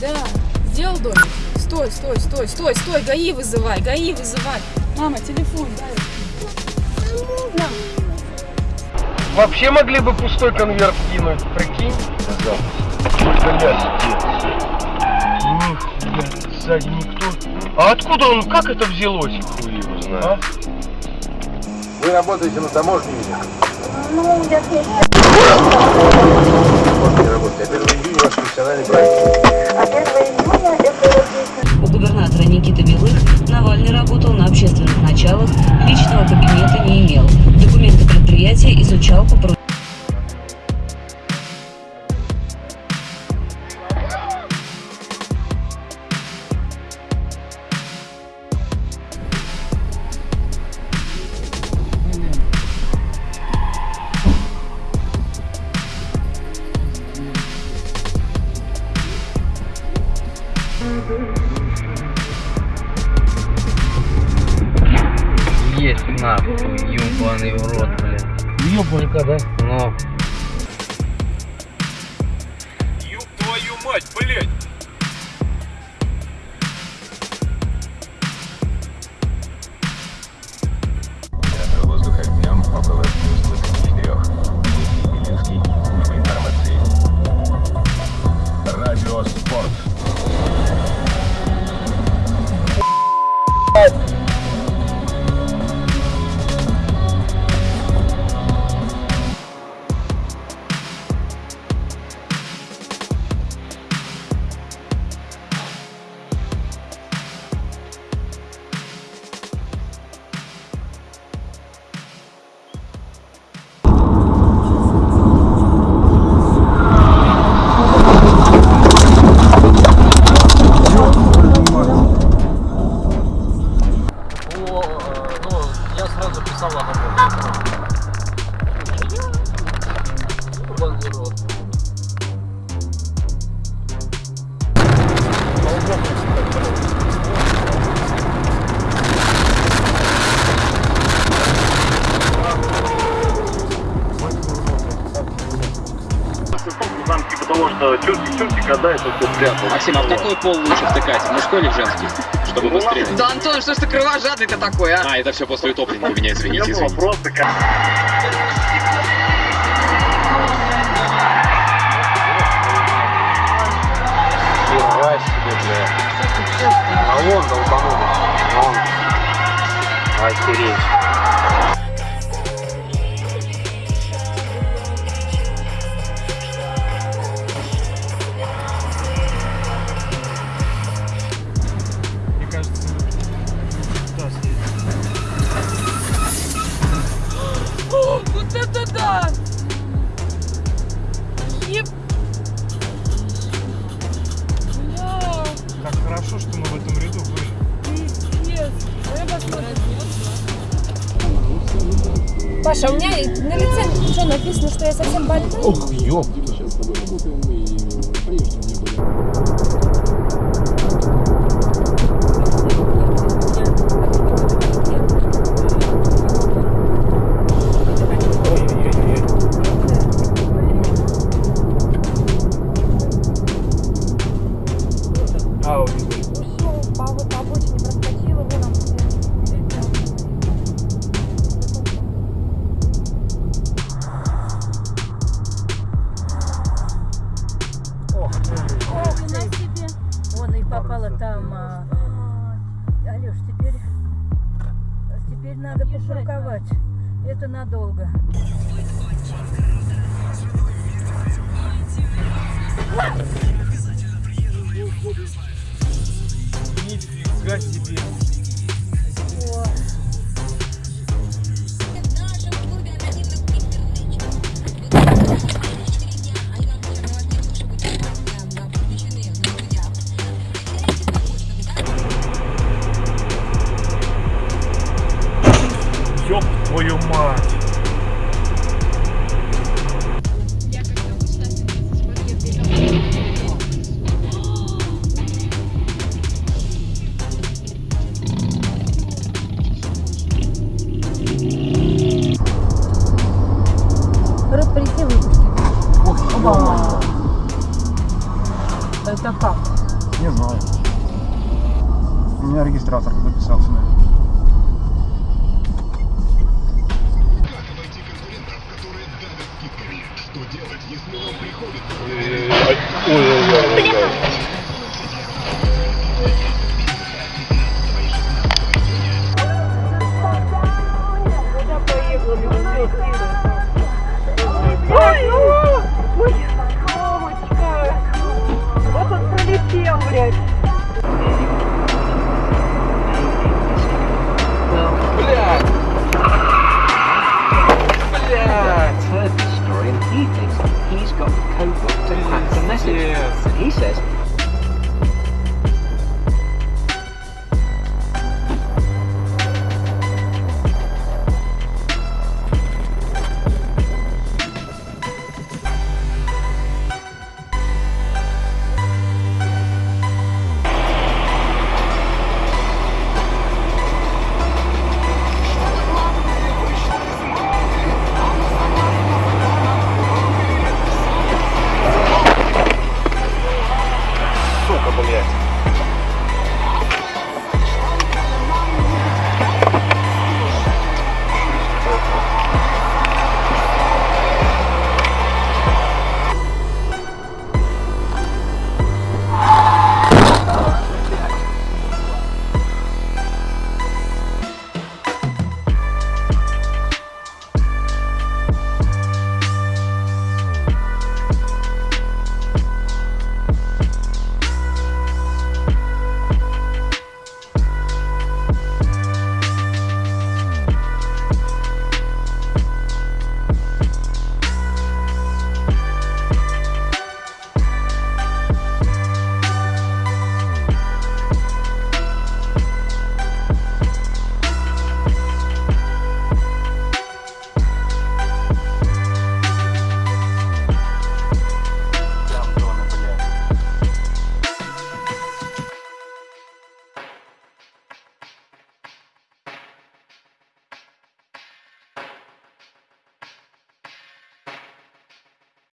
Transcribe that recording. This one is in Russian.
Да, сделал домик. Стой, стой, стой, стой, стой, ГАИ вызывай, ГАИ вызывай. Мама, телефон, дай. На. Вообще могли бы пустой конверт кинуть, прикинь? Блядь. Нихуя, сзади никто. А откуда он, как это взялось? Хуй его знает. А? Вы работаете на таможне или? Ну, я не работаете. А 1 июня ваш профессиональный праздник. Есть нахуй, ёбаный в рот, блин. Ёбанька, да? Ну, Ёб твою мать, блядь! but того, что чурчик-чурчик отдай, то все спрятал. Максим, а в какой пол лучше втыкать? В мужской или в женский? Чтобы быстрее. Да, Антон, что ж ты кровожадный-то такой, а? А, это все после утопления у меня, извините, извините. просто как... Себе, блядь. А вон долбанулись. Вон. Охереть. Паша, у меня на лице что написано, что я совсем больная? Ух, ёб. А, пошурковать. Это надолго. Нифига себе. Твою мать. Это как? Не знаю. У меня регистратор записался на Ой-ой-ой. Ну, блядь. Блядь! Блядь! heard this story and he thinks he's got the code book to crack the message. And he says